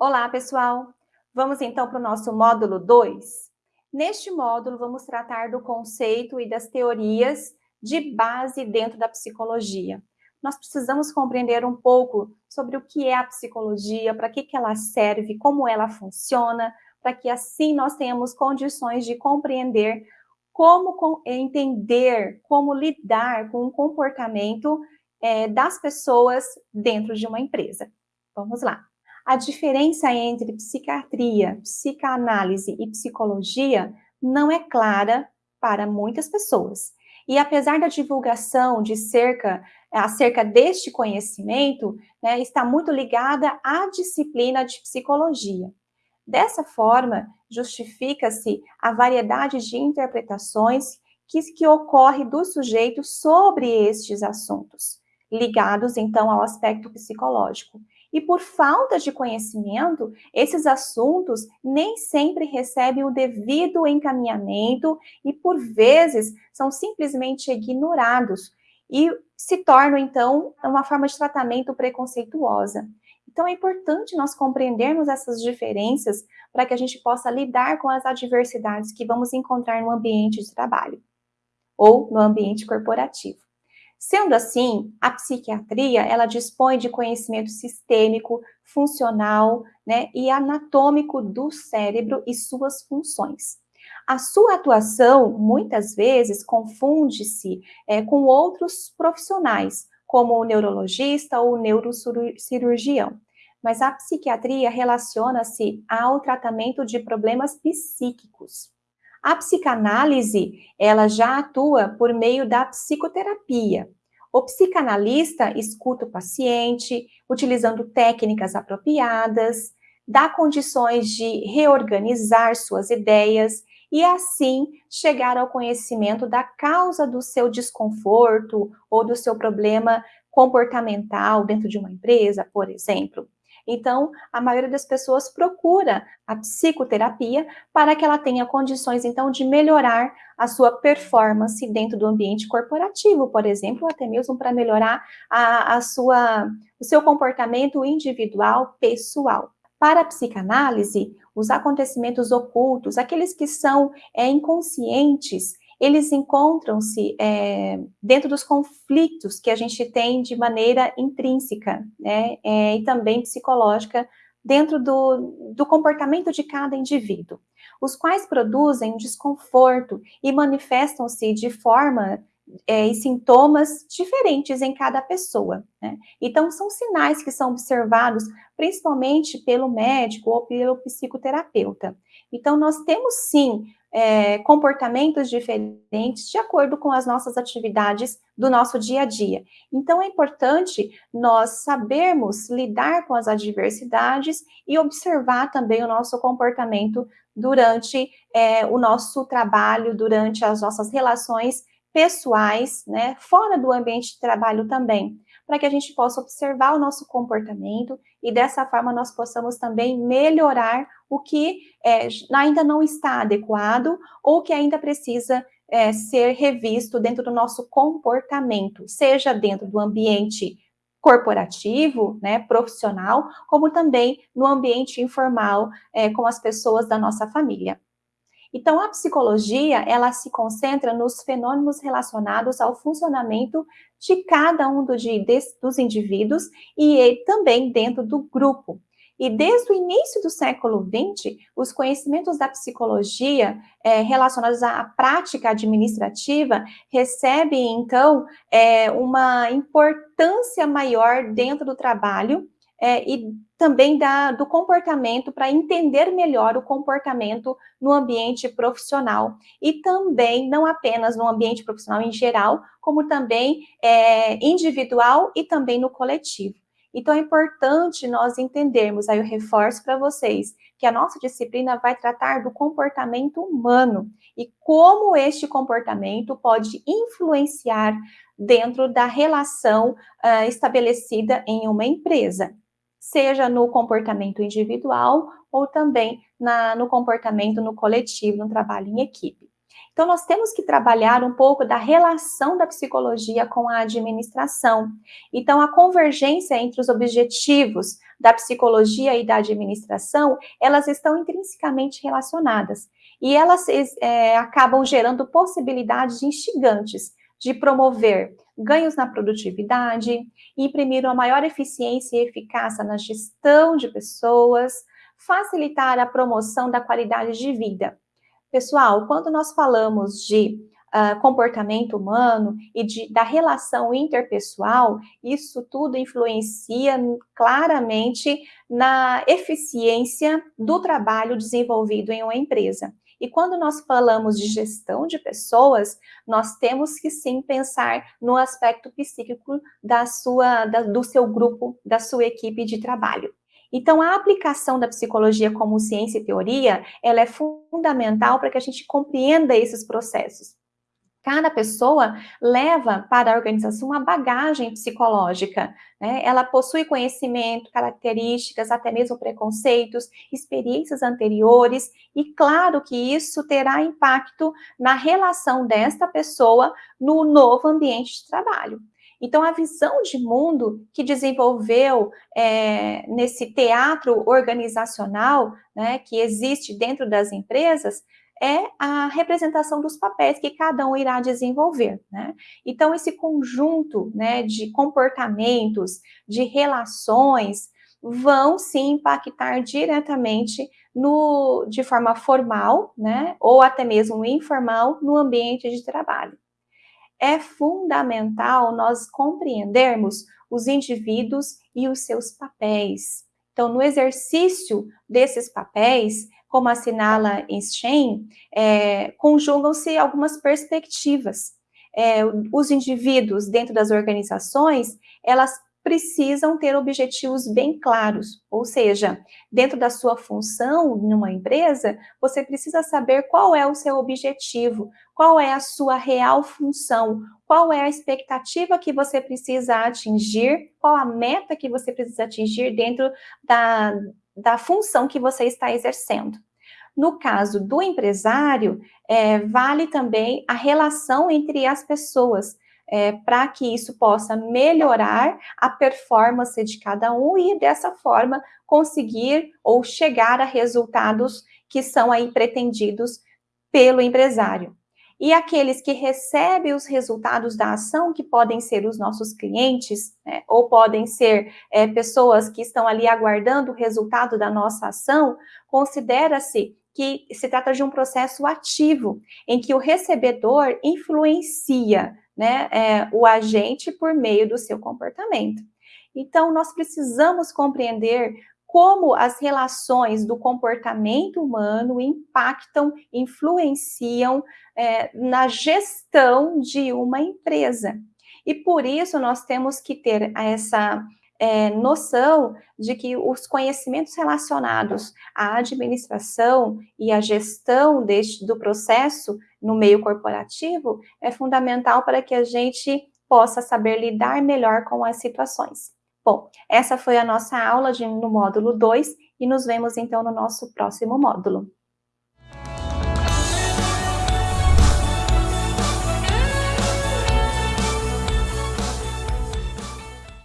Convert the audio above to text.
Olá, pessoal! Vamos então para o nosso módulo 2. Neste módulo, vamos tratar do conceito e das teorias de base dentro da psicologia. Nós precisamos compreender um pouco sobre o que é a psicologia, para que, que ela serve, como ela funciona, para que assim nós tenhamos condições de compreender como entender, como lidar com o comportamento é, das pessoas dentro de uma empresa. Vamos lá. A diferença entre psiquiatria, psicanálise e psicologia não é clara para muitas pessoas. E apesar da divulgação de cerca, acerca deste conhecimento, né, está muito ligada à disciplina de psicologia. Dessa forma, justifica-se a variedade de interpretações que, que ocorre do sujeito sobre estes assuntos, ligados então ao aspecto psicológico. E por falta de conhecimento, esses assuntos nem sempre recebem o devido encaminhamento e, por vezes, são simplesmente ignorados e se tornam, então, uma forma de tratamento preconceituosa. Então, é importante nós compreendermos essas diferenças para que a gente possa lidar com as adversidades que vamos encontrar no ambiente de trabalho ou no ambiente corporativo. Sendo assim, a psiquiatria, ela dispõe de conhecimento sistêmico, funcional né, e anatômico do cérebro e suas funções. A sua atuação, muitas vezes, confunde-se é, com outros profissionais, como o neurologista ou o neurocirurgião. Mas a psiquiatria relaciona-se ao tratamento de problemas psíquicos. A psicanálise, ela já atua por meio da psicoterapia. O psicanalista escuta o paciente, utilizando técnicas apropriadas, dá condições de reorganizar suas ideias e assim chegar ao conhecimento da causa do seu desconforto ou do seu problema comportamental dentro de uma empresa, por exemplo. Então, a maioria das pessoas procura a psicoterapia para que ela tenha condições, então, de melhorar a sua performance dentro do ambiente corporativo, por exemplo, até mesmo para melhorar a, a sua, o seu comportamento individual, pessoal. Para a psicanálise, os acontecimentos ocultos, aqueles que são é, inconscientes, eles encontram-se é, dentro dos conflitos que a gente tem de maneira intrínseca, né, é, e também psicológica, dentro do, do comportamento de cada indivíduo, os quais produzem desconforto e manifestam-se de forma é, e sintomas diferentes em cada pessoa. Né? Então, são sinais que são observados principalmente pelo médico ou pelo psicoterapeuta. Então, nós temos sim é, comportamentos diferentes de acordo com as nossas atividades do nosso dia a dia. Então, é importante nós sabermos lidar com as adversidades e observar também o nosso comportamento durante é, o nosso trabalho, durante as nossas relações pessoais, né, fora do ambiente de trabalho também para que a gente possa observar o nosso comportamento e dessa forma nós possamos também melhorar o que é, ainda não está adequado ou que ainda precisa é, ser revisto dentro do nosso comportamento, seja dentro do ambiente corporativo, né, profissional, como também no ambiente informal é, com as pessoas da nossa família. Então, a psicologia, ela se concentra nos fenômenos relacionados ao funcionamento de cada um do, de, dos indivíduos e também dentro do grupo. E desde o início do século XX, os conhecimentos da psicologia é, relacionados à prática administrativa recebem, então, é, uma importância maior dentro do trabalho é, e também da, do comportamento, para entender melhor o comportamento no ambiente profissional. E também, não apenas no ambiente profissional em geral, como também é, individual e também no coletivo. Então, é importante nós entendermos, aí eu reforço para vocês, que a nossa disciplina vai tratar do comportamento humano e como este comportamento pode influenciar dentro da relação uh, estabelecida em uma empresa seja no comportamento individual ou também na, no comportamento no coletivo, no trabalho em equipe. Então, nós temos que trabalhar um pouco da relação da psicologia com a administração. Então, a convergência entre os objetivos da psicologia e da administração, elas estão intrinsecamente relacionadas. E elas é, acabam gerando possibilidades instigantes de promover ganhos na produtividade, imprimir uma maior eficiência e eficácia na gestão de pessoas, facilitar a promoção da qualidade de vida. Pessoal, quando nós falamos de uh, comportamento humano e de, da relação interpessoal, isso tudo influencia claramente na eficiência do trabalho desenvolvido em uma empresa. E quando nós falamos de gestão de pessoas, nós temos que sim pensar no aspecto psíquico da sua, da, do seu grupo, da sua equipe de trabalho. Então, a aplicação da psicologia como ciência e teoria, ela é fundamental para que a gente compreenda esses processos. Cada pessoa leva para a organização uma bagagem psicológica, né? Ela possui conhecimento, características, até mesmo preconceitos, experiências anteriores, e claro que isso terá impacto na relação desta pessoa no novo ambiente de trabalho. Então, a visão de mundo que desenvolveu é, nesse teatro organizacional, né, que existe dentro das empresas, é a representação dos papéis que cada um irá desenvolver, né? Então, esse conjunto, né, de comportamentos, de relações, vão sim impactar diretamente no, de forma formal, né, ou até mesmo informal, no ambiente de trabalho é fundamental nós compreendermos os indivíduos e os seus papéis. Então, no exercício desses papéis, como assinala Einstein, é, conjugam-se algumas perspectivas. É, os indivíduos dentro das organizações, elas precisam ter objetivos bem claros, ou seja, dentro da sua função numa empresa, você precisa saber qual é o seu objetivo, qual é a sua real função, qual é a expectativa que você precisa atingir, qual a meta que você precisa atingir dentro da, da função que você está exercendo. No caso do empresário, é, vale também a relação entre as pessoas é, para que isso possa melhorar a performance de cada um e dessa forma conseguir ou chegar a resultados que são aí pretendidos pelo empresário. E aqueles que recebem os resultados da ação, que podem ser os nossos clientes, né, ou podem ser é, pessoas que estão ali aguardando o resultado da nossa ação, considera-se que se trata de um processo ativo, em que o recebedor influencia né, é, o agente por meio do seu comportamento. Então, nós precisamos compreender como as relações do comportamento humano impactam, influenciam é, na gestão de uma empresa. E por isso nós temos que ter essa é, noção de que os conhecimentos relacionados à administração e à gestão deste, do processo no meio corporativo é fundamental para que a gente possa saber lidar melhor com as situações. Bom, essa foi a nossa aula de, no módulo 2 e nos vemos então no nosso próximo módulo.